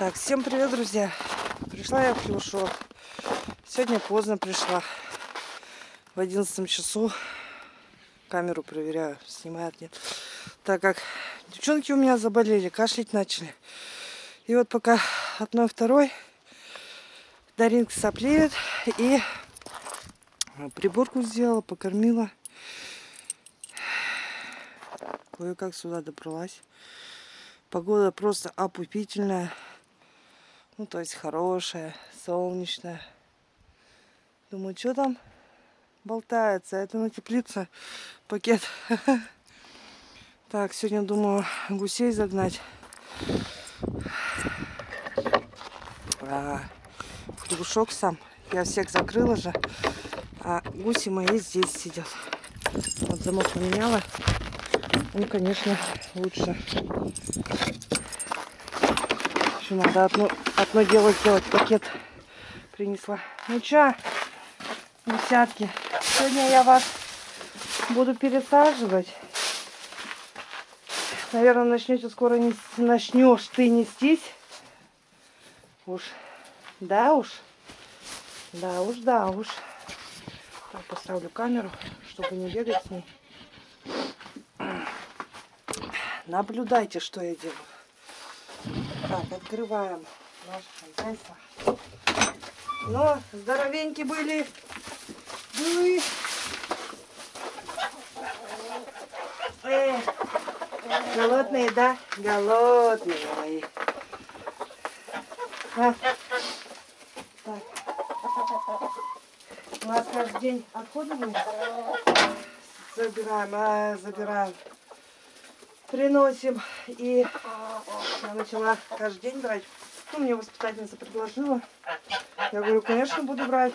Так, всем привет, друзья. Пришла я в Клюшок. Сегодня поздно пришла. В 11 часу. Камеру проверяю, снимает, нет. Так как девчонки у меня заболели, кашлять начали. И вот пока одной, второй Даринка соплеет и приборку сделала, покормила. Кое-как сюда добралась. Погода просто опупительная. Ну, то есть хорошая, солнечная. Думаю, что там болтается? Это на теплице пакет. Так, сегодня думаю гусей загнать. А, хлебушок сам. Я всех закрыла же. А гуси мои здесь сидят. Вот замок поменяла. Ну, конечно, лучше. Еще надо одно, одно дело сделать. Пакет принесла. Ну чё, десятки. Сегодня я вас буду пересаживать. Наверное, начнете скоро не начнешь ты нестись. Уж, да уж, да уж, да уж. Так, поставлю камеру, чтобы не бегать с ней. Наблюдайте, что я делаю. Так, открываем наше хозяйство. Но здоровенькие были. Были. Э, голодные, да? Голодные мои. А. Так. У нас каждый день отходы мы забираем, а, забираем приносим. И я начала каждый день брать. Ну, мне воспитательница предложила. Я говорю, конечно, буду брать.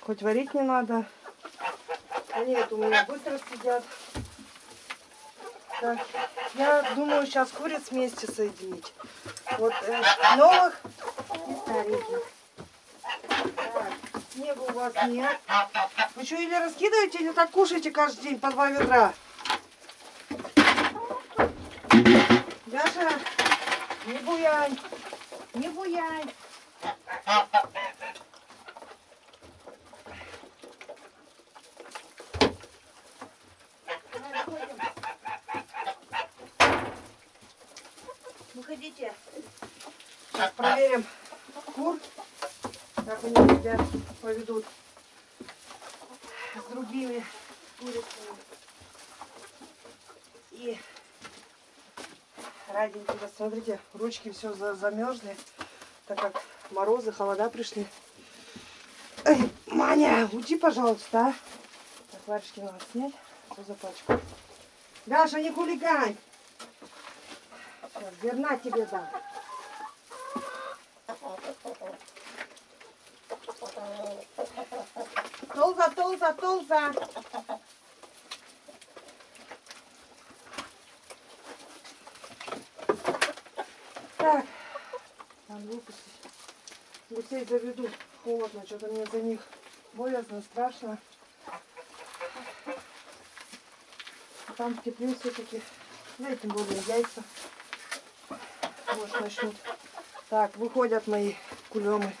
Хоть варить не надо. Они это у меня быстро съедят. Так, я думаю сейчас куриц вместе соединить. Вот э, новых и стареньких. Снега у вас нет. Вы что, или раскидываете, или так кушаете каждый день по два ведра? Даша, не буянь, не буянь. Выходите. Сейчас проверим кур, как они себя поведут с другими курицами. И раденькие, смотрите, ручки все замерзли, так как морозы, холода пришли. Эй, Маня, уйди, пожалуйста, а. Так, варежки надо снять, что за пачку. Даша, не хулигань. Сейчас, зерна тебе дам. Толза, толза, толза. Так, надо выпустить. Гусей заведу. Холодно, что-то мне за них боязно, страшно. А там в тепле все-таки. Ну и тем более яйца. Может начнут. Так, выходят мои кулемы.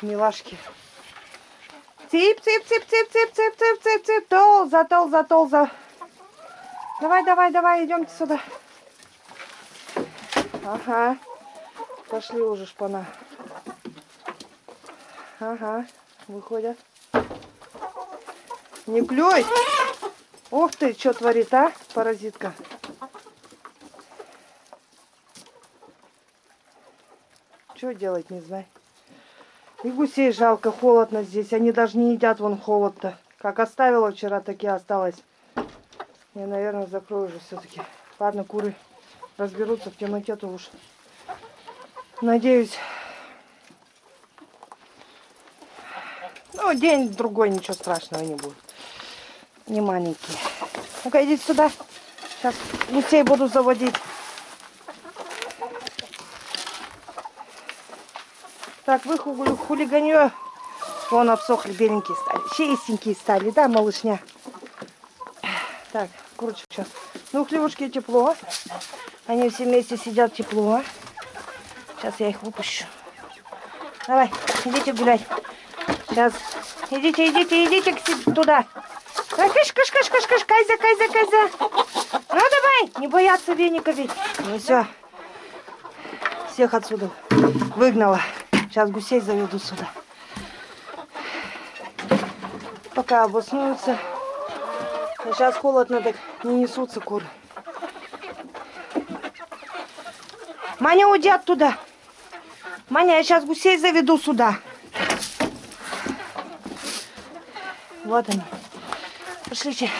Милашки. Цып. Толза, толза, толза. Давай, давай, давай, идемте сюда. Ага. Пошли уже шпана. Ага. Выходят. Не клюй. Ух ты, что творит, а, паразитка. Что делать, не знаю. И гусей жалко, холодно здесь. Они даже не едят вон холод-то. Как оставила вчера, так и осталось. Я, наверное, закрою уже все-таки. Ладно, куры разберутся в темноте, то уж надеюсь. Ну, день-другой, ничего страшного не будет. Не маленькие. Ну-ка, идите сюда. Сейчас гусей буду заводить. Так, вы хулиганье. Вон обсохли, беленькие стали. Чистенькие стали, да, малышня? Так, курочек сейчас. Ну, хлебушки тепло. Они все вместе сидят тепло. Сейчас я их выпущу. Давай, идите гулять. Сейчас. Идите, идите, идите туда. Давай, кыш, кыш, кыш, кыш, кыш, кайза, кайза, кайза. Ну давай, не бояться веника ведь. Ну все. Всех отсюда выгнала. Сейчас гусей заведу сюда. Пока обоснуются. Сейчас холодно, так не несутся куры. Маня, уйди оттуда. Маня, я сейчас гусей заведу сюда. Вот они. Пошлите.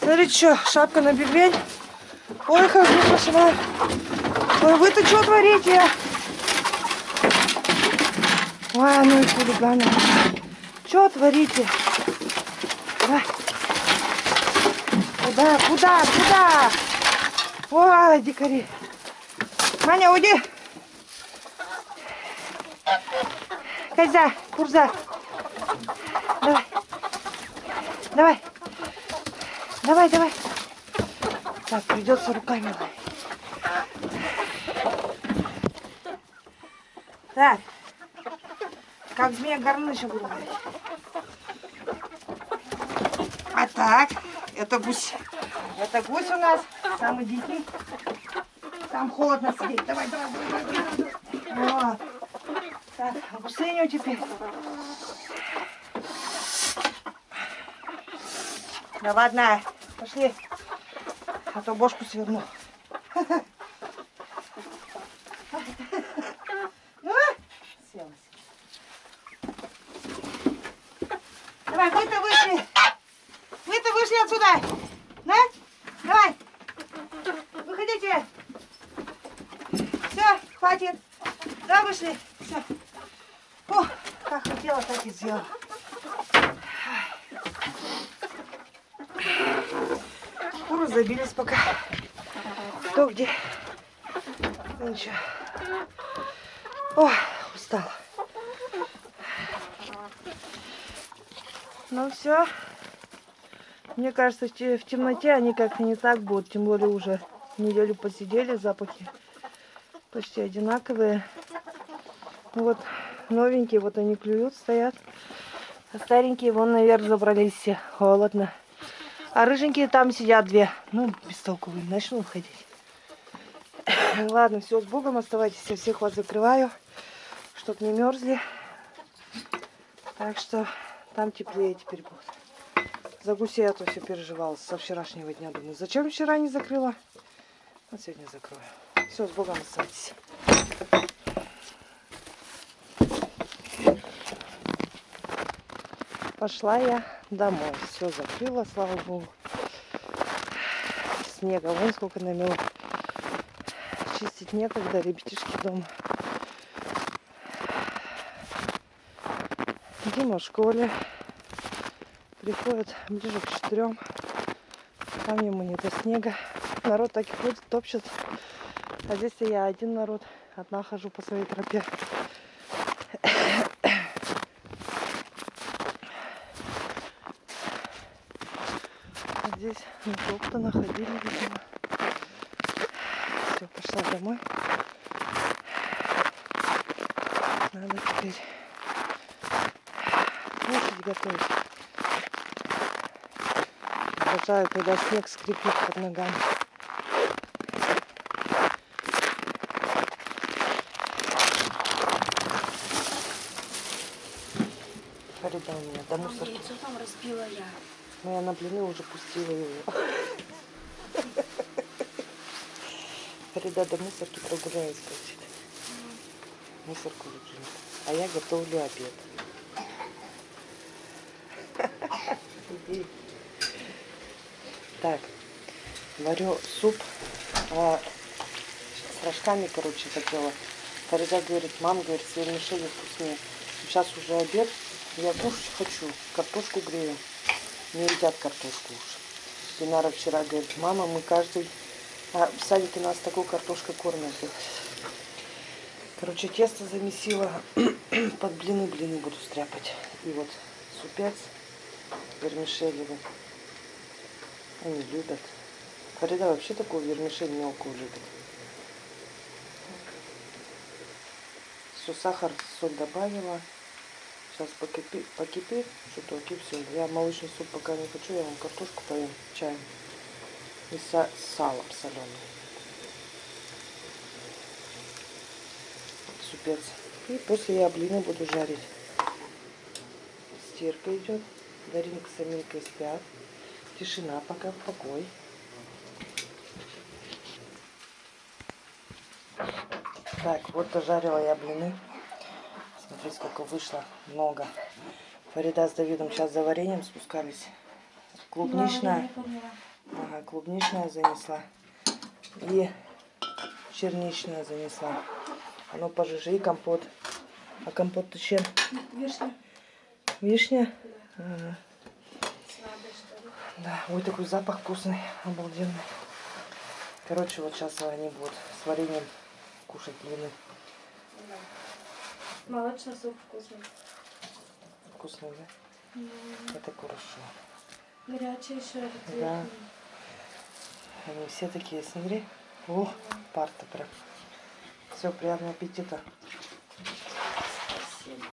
Смотрите, что, шапка на бекрень. Ой, как не пошла. Ой, вы-то что творите? Ой, ну и хулиганы. Что творите? Давай. Куда, куда, куда? Ой, дикари. Маня, уйди. Кайза, Курза. Давай. Давай. Давай, давай. Так, придется руками. Так. Как змея горныша буду ловить. А так, это гусь. Это гусь у нас, самый дикий. Там холодно сидеть. Давай, давай, давай, давай. давай. Так, гусыню теперь. Да ладно, пошли. а то бошку сверну. Села. Давай, вы-то вышли. Вы-то вышли отсюда. Да? Давай. Выходите. Все, хватит. Да, вышли. Все. О, как хотела, так и сделала. Куры забились пока. Кто где? Ничего. Ой, устала. Ну все. Мне кажется, в темноте они как-то не так будут. Тем более уже неделю посидели, запахи почти одинаковые. Ну вот новенькие, вот они клюют, стоят. А старенькие вон наверх забрались все. Холодно. А рыженькие там сидят две. Ну, бестолковые. Начну уходить. Ладно, все, с Богом оставайтесь. Я всех вас закрываю, чтоб не мерзли. Так что там теплее теперь будет. За гусей я то все переживала со вчерашнего дня. Думаю, зачем вчера не закрыла? Вот сегодня закрою. Все, с Богом оставайтесь. Пошла я домой. Все закрыла, слава богу. Снега вон сколько намело. Чистить некогда, ребятишки дома. Дима в школе. Приходит ближе к четырем. Там ему не до снега. Народ так и ходит, топчет. А здесь я один народ. Одна хожу по своей тропе. А здесь натоптано, ходили, видимо. Все, пошла домой. Надо теперь кушать готовить. Обожаю, когда снег скрипит под ногами. Фарида у меня до мусорки. Яйцо там разбила я. Но я на блины уже пустила его. Фарида до мусорки прогуляюсь, хочет. Мусорку выплюнет. А я готовлю обед. Так, варю суп а, с рожками, короче, хотела. Фарида говорит, мам, говорит, с вермишелью вкуснее. Сейчас уже обед, я кушать хочу, картошку грею. Не едят картошку уж. Динара вчера говорит, мама, мы каждый... А в садике нас такой картошкой кормят. Короче, тесто замесила. Под блины блины буду стряпать. И вот супец вермишелевый. Они любят. Фарида вообще такую вермишель мелкую любит. Все, сахар, соль добавила. Сейчас покипит, покипит чуток и все. Я молочный суп пока не хочу, я вам картошку поем чаем. И са- салом соленым. Супец. И после я блины буду жарить. Стирка идет. Даринка с Аминкой спят. Тишина пока, покой. Так, вот дожарила я блины. Смотри, сколько вышло. Много. Фарида с Давидом сейчас за вареньем спускались. Клубничная. Ага, клубничная занесла. И черничная занесла. А ну пожижи компот. А компот ты чем? Вишня. Вишня? Ага. Да, ой, такой запах вкусный, обалденный. Короче, вот сейчас они будут с вареньем кушать блины. Молочный суп вкусный. Вкусный, да? Это хорошо. Горячий еще. Да. Они все такие, смотри. О, парта прям. Все, приятного аппетита.